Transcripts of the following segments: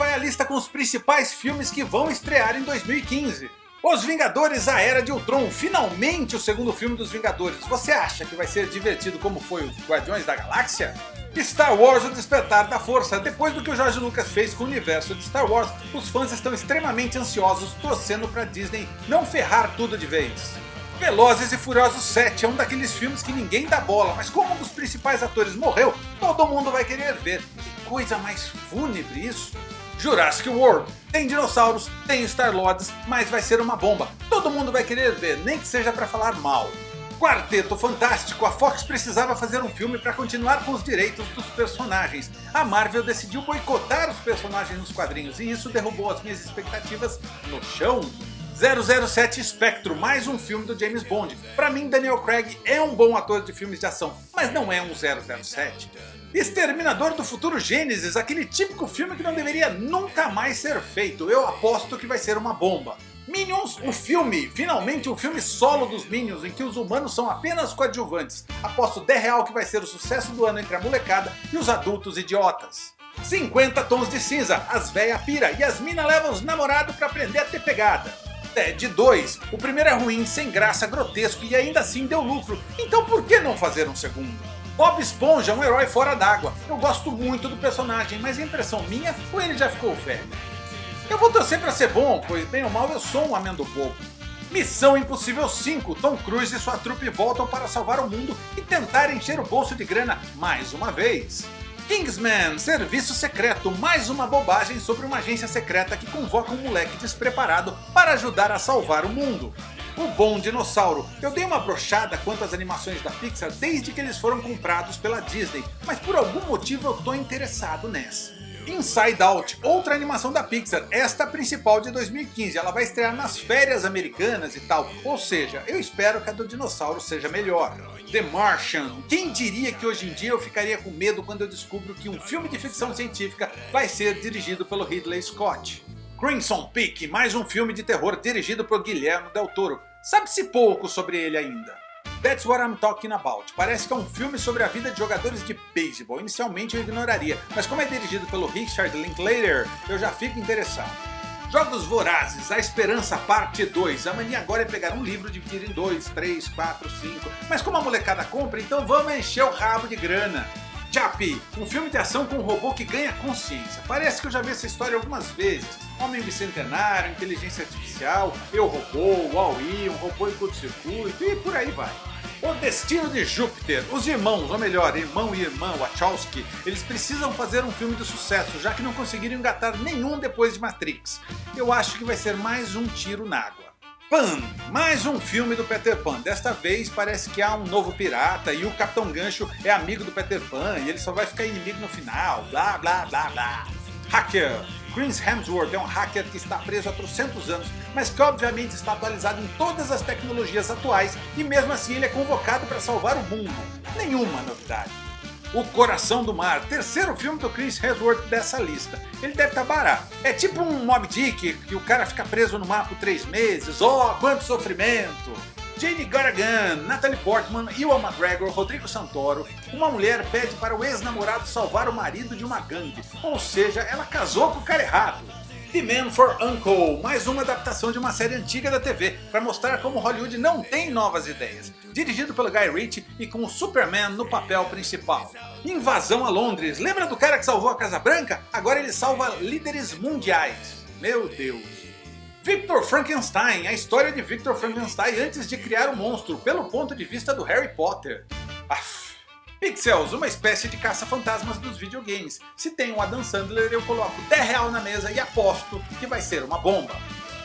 vai a lista com os principais filmes que vão estrear em 2015. Os Vingadores A Era de Ultron, finalmente o segundo filme dos Vingadores. Você acha que vai ser divertido como foi o Guardiões da Galáxia? Star Wars O Despertar da Força. Depois do que o George Lucas fez com o universo de Star Wars, os fãs estão extremamente ansiosos, torcendo para Disney não ferrar tudo de vez. Velozes e Furiosos 7 é um daqueles filmes que ninguém dá bola, mas como um dos principais atores morreu, todo mundo vai querer ver. Que coisa mais fúnebre isso! Jurassic World. Tem dinossauros, tem Star-Lords, mas vai ser uma bomba. Todo mundo vai querer ver, nem que seja para falar mal. Quarteto Fantástico, a Fox precisava fazer um filme para continuar com os direitos dos personagens. A Marvel decidiu boicotar os personagens nos quadrinhos e isso derrubou as minhas expectativas no chão. 007 Spectro, mais um filme do James Bond. Para mim Daniel Craig é um bom ator de filmes de ação, mas não é um 007. Exterminador do Futuro Gênesis, aquele típico filme que não deveria nunca mais ser feito. Eu aposto que vai ser uma bomba. Minions, o filme, finalmente um filme solo dos Minions, em que os humanos são apenas coadjuvantes. Aposto 10 real que vai ser o sucesso do ano entre a molecada e os adultos idiotas. 50 tons de cinza, as véia pira e as mina levam os namorados pra aprender a ter pegada. Ted 2, o primeiro é ruim, sem graça, grotesco e ainda assim deu lucro, então por que não fazer um segundo? Bob Esponja é um herói fora d'água. Eu gosto muito do personagem, mas a impressão minha ou ele já ficou velho? Eu vou torcer para ser bom, pois bem ou mal eu sou um amendo. Missão Impossível 5, Tom Cruise e sua trupe voltam para salvar o mundo e tentar encher o bolso de grana mais uma vez. Kingsman, Serviço Secreto, mais uma bobagem sobre uma agência secreta que convoca um moleque despreparado para ajudar a salvar o mundo. O Bom Dinossauro. Eu dei uma brochada quanto às animações da Pixar desde que eles foram comprados pela Disney, mas por algum motivo eu tô interessado nessa. Inside Out, outra animação da Pixar, esta principal de 2015, ela vai estrear nas férias americanas e tal, ou seja, eu espero que a do dinossauro seja melhor. The Martian, quem diria que hoje em dia eu ficaria com medo quando eu descubro que um filme de ficção científica vai ser dirigido pelo Ridley Scott. Crimson Peak, mais um filme de terror dirigido por Guilherme Del Toro. Sabe-se pouco sobre ele ainda. That's What I'm Talking About. Parece que é um filme sobre a vida de jogadores de beisebol. Inicialmente eu ignoraria, mas como é dirigido pelo Richard Linklater, eu já fico interessado. Jogos Vorazes, A Esperança Parte 2. A mania agora é pegar um livro, dividir em 2, 3, 4, 5. Mas como a molecada compra, então vamos encher o rabo de grana. Chappie, um filme de ação com um robô que ganha consciência. Parece que eu já vi essa história algumas vezes. Homem Bicentenário, Inteligência Artificial, Eu Robô, Wall-E, um robô em curto-circuito e por aí vai. O Destino de Júpiter. Os irmãos, ou melhor, irmão e irmã Wachowski, eles precisam fazer um filme de sucesso, já que não conseguiram engatar nenhum depois de Matrix. Eu acho que vai ser mais um tiro na água. Pan, mais um filme do Peter Pan. Desta vez parece que há um novo pirata e o Capitão Gancho é amigo do Peter Pan e ele só vai ficar inimigo no final, blá blá blá blá. Hacker, Chris Hemsworth é um hacker que está preso há trocentos anos, mas que obviamente está atualizado em todas as tecnologias atuais e mesmo assim ele é convocado para salvar o mundo. Nenhuma novidade. O Coração do Mar, terceiro filme do Chris Hemsworth dessa lista. Ele deve estar tá barato. É tipo um Mob Dick, que o cara fica preso no mar por três meses. Oh, quanto sofrimento! Jane Gargan, Natalie Portman, Ewan McGregor, Rodrigo Santoro, uma mulher pede para o ex-namorado salvar o marido de uma gangue, ou seja, ela casou com o cara errado. The Man for Uncle, mais uma adaptação de uma série antiga da TV, para mostrar como Hollywood não tem novas ideias. Dirigido pelo Guy Ritchie e com o Superman no papel principal. Invasão a Londres, lembra do cara que salvou a Casa Branca? Agora ele salva líderes mundiais. Meu Deus. Victor Frankenstein, a história de Victor Frankenstein antes de criar o monstro, pelo ponto de vista do Harry Potter. Aff. Pixels, uma espécie de caça-fantasmas dos videogames. Se tem um Adam Sandler, eu coloco 10 real na mesa e aposto que vai ser uma bomba.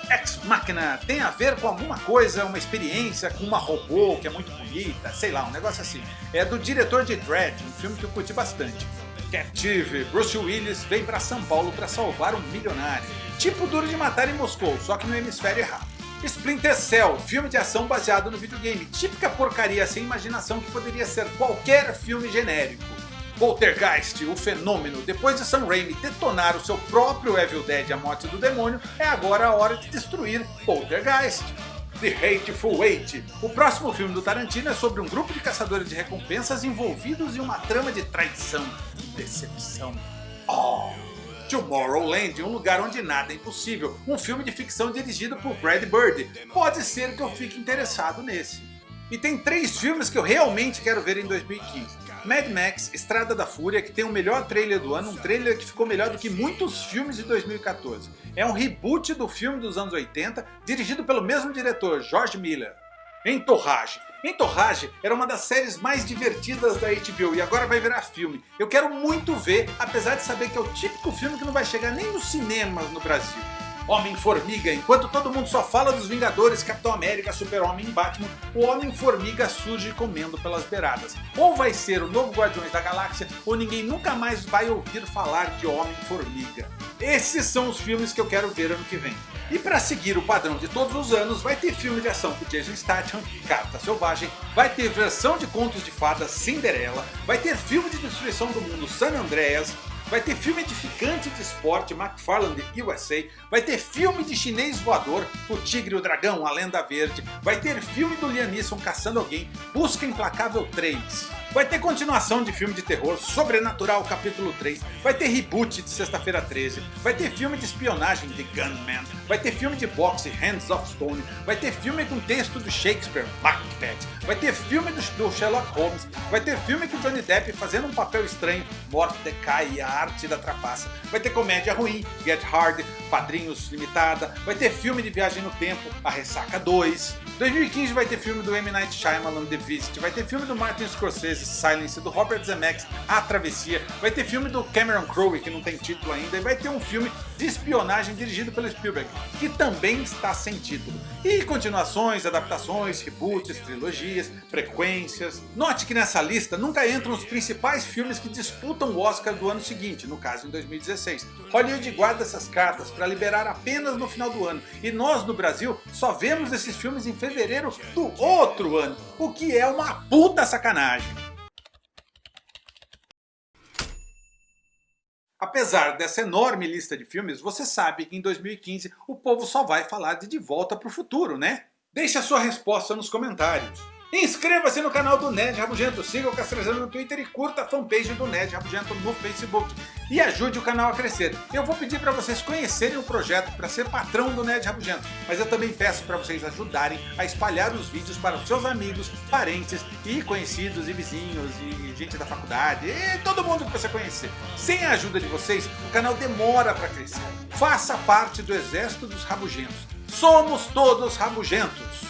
Ex Machina tem a ver com alguma coisa, uma experiência com uma robô que é muito bonita, sei lá, um negócio assim. É do diretor de Dread, um filme que eu curti bastante. Captive, Bruce Willis vem para São Paulo para salvar um milionário. Tipo Duro de Matar em Moscou, só que no hemisfério errado. Splinter Cell, filme de ação baseado no videogame, típica porcaria sem imaginação que poderia ser qualquer filme genérico. Poltergeist, o fenômeno, depois de Sam Raimi detonar o seu próprio Evil Dead A Morte do Demônio, é agora a hora de destruir Poltergeist. The Hateful Eight. O próximo filme do Tarantino é sobre um grupo de caçadores de recompensas envolvidos em uma trama de traição e decepção. Tomorrowland, um lugar onde nada é impossível, um filme de ficção dirigido por Brad Bird. Pode ser que eu fique interessado nesse. E tem três filmes que eu realmente quero ver em 2015. Mad Max Estrada da Fúria, que tem o melhor trailer do ano, um trailer que ficou melhor do que muitos filmes de 2014. É um reboot do filme dos anos 80, dirigido pelo mesmo diretor, George Miller. Entorrage. Entorrage era uma das séries mais divertidas da HBO e agora vai virar filme. Eu quero muito ver, apesar de saber que é o típico filme que não vai chegar nem nos cinemas no Brasil. Homem-Formiga. Enquanto todo mundo só fala dos Vingadores, Capitão América, Super-Homem e Batman, o Homem-Formiga surge comendo pelas beiradas. Ou vai ser o novo Guardiões da Galáxia, ou ninguém nunca mais vai ouvir falar de Homem-Formiga. Esses são os filmes que eu quero ver ano que vem. E para seguir o padrão de todos os anos, vai ter filme de ação com Jason Statham, Carta Selvagem, vai ter versão de contos de fadas Cinderela, vai ter filme de destruição do mundo San Andreas, vai ter filme edificante de esporte McFarland USA, vai ter filme de chinês voador, O Tigre e o Dragão, A Lenda Verde, vai ter filme do Liam Neeson caçando alguém, Busca Implacável 3. Vai ter continuação de filme de terror, Sobrenatural capítulo 3, vai ter reboot de Sexta-feira 13, vai ter filme de espionagem de Gunman, vai ter filme de boxe Hands of Stone, vai ter filme com texto do Shakespeare, Macbeth, vai ter filme do Sherlock Holmes, vai ter filme com Johnny Depp fazendo um papel estranho, Mordecai e a arte da trapaça, vai ter comédia ruim, Get Hard, Padrinhos Limitada, vai ter filme de viagem no tempo, A Ressaca 2, 2015 vai ter filme do M. Night Shyamalan, The Visit, vai ter filme do Martin Scorsese, Silence, do Robert Zemeckis, A Travessia, vai ter filme do Cameron Crowe, que não tem título ainda, e vai ter um filme de espionagem dirigido pelo Spielberg, que também está sem título. E continuações, adaptações, reboots, trilogias, frequências. Note que nessa lista nunca entram os principais filmes que disputam o Oscar do ano seguinte, no caso em 2016. Hollywood guarda essas cartas para liberar apenas no final do ano, e nós no Brasil só vemos esses filmes em fevereiro do outro ano, o que é uma puta sacanagem. Apesar dessa enorme lista de filmes, você sabe que em 2015 o povo só vai falar de De Volta para o Futuro, né? Deixe a sua resposta nos comentários. Inscreva-se no canal do Nerd Rabugento, siga o Castrezano no Twitter e curta a fanpage do Nerd Rabugento no Facebook. E ajude o canal a crescer. Eu vou pedir para vocês conhecerem o projeto para ser patrão do Nerd Rabugento, mas eu também peço para vocês ajudarem a espalhar os vídeos para os seus amigos, parentes e conhecidos e vizinhos e gente da faculdade e todo mundo que você conhecer. Sem a ajuda de vocês, o canal demora para crescer. Faça parte do exército dos rabugentos. Somos todos rabugentos.